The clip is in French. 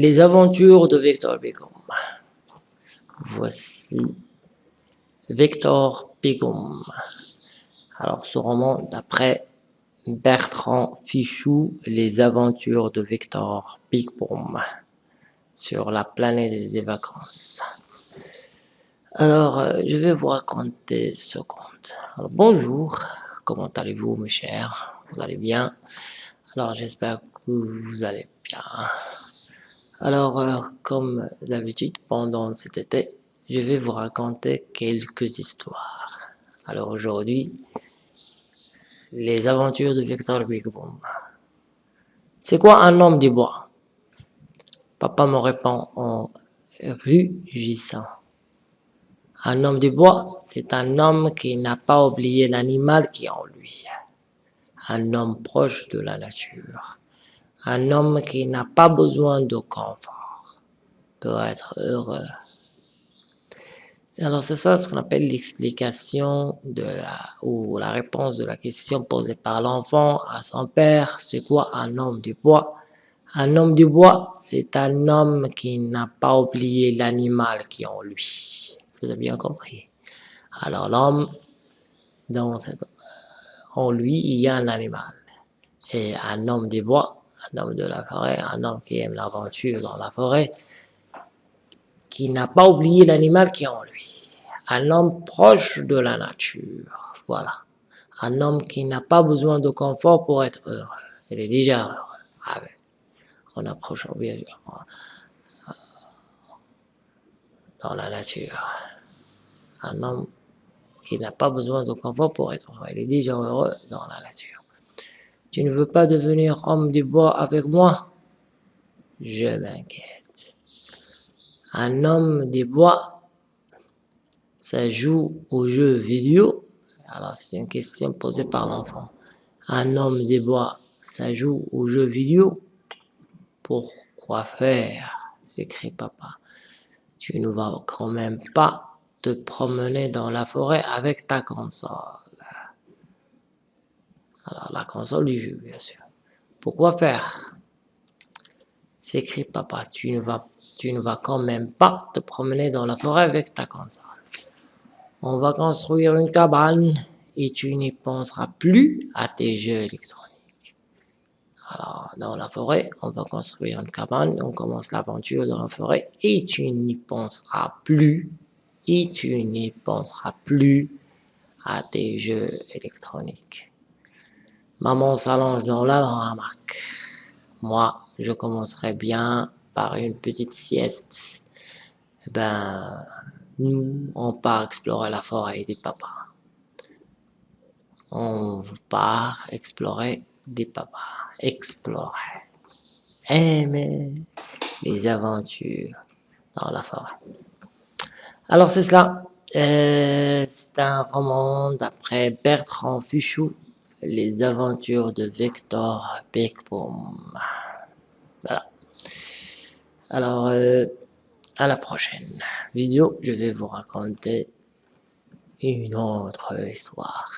Les aventures de Victor Begum. Voici Victor Begum. Alors, ce roman d'après Bertrand Fichou, Les aventures de Victor Begum sur la planète des vacances. Alors, euh, je vais vous raconter ce conte. Bonjour, comment allez-vous mes chers? Vous allez bien? Alors, j'espère que vous allez bien. Alors, euh, comme d'habitude, pendant cet été, je vais vous raconter quelques histoires. Alors aujourd'hui, les aventures de Victor Bigboom. C'est quoi un homme du bois? Papa me répond en rugissant. Un homme du bois, c'est un homme qui n'a pas oublié l'animal qui est en lui. Un homme proche de la nature un homme qui n'a pas besoin de confort peut être heureux. Alors c'est ça ce qu'on appelle l'explication de la ou la réponse de la question posée par l'enfant à son père. C'est quoi un homme du bois? Un homme du bois, c'est un homme qui n'a pas oublié l'animal qui est en lui. Vous avez bien compris. Alors l'homme, dans en lui, il y a un animal. Et un homme du bois, un homme de la forêt, un homme qui aime l'aventure dans la forêt, qui n'a pas oublié l'animal qui est en lui. Un homme proche de la nature, voilà. Un homme qui n'a pas besoin de confort pour être heureux. Il est déjà heureux. On approche bien dans la nature. Un homme qui n'a pas besoin de confort pour être heureux. Il est déjà heureux dans la nature. Tu ne veux pas devenir homme du bois avec moi? Je m'inquiète. Un homme du bois, ça joue aux jeux vidéo? Alors c'est une question posée par l'enfant. Un homme du bois, ça joue aux jeux vidéo? Pourquoi faire? s'écrie papa. Tu ne vas quand même pas te promener dans la forêt avec ta console. Alors, la console du jeu, bien sûr. Pourquoi faire? S'écrit papa, tu ne, vas, tu ne vas quand même pas te promener dans la forêt avec ta console. On va construire une cabane et tu n'y penseras plus à tes jeux électroniques. Alors, dans la forêt, on va construire une cabane, on commence l'aventure dans la forêt et tu n'y penseras plus, et tu n'y penseras plus à tes jeux électroniques. Maman s'allonge dans la hamac. Moi, je commencerai bien par une petite sieste. Eh ben, nous, on part explorer la forêt des papas. On part explorer des papas. Explorer. Aimer les aventures dans la forêt. Alors c'est cela. Euh, c'est un roman d'après Bertrand Fuchou les aventures de Victor Beckbaum. Voilà. Alors, euh, à la prochaine vidéo, je vais vous raconter une autre histoire.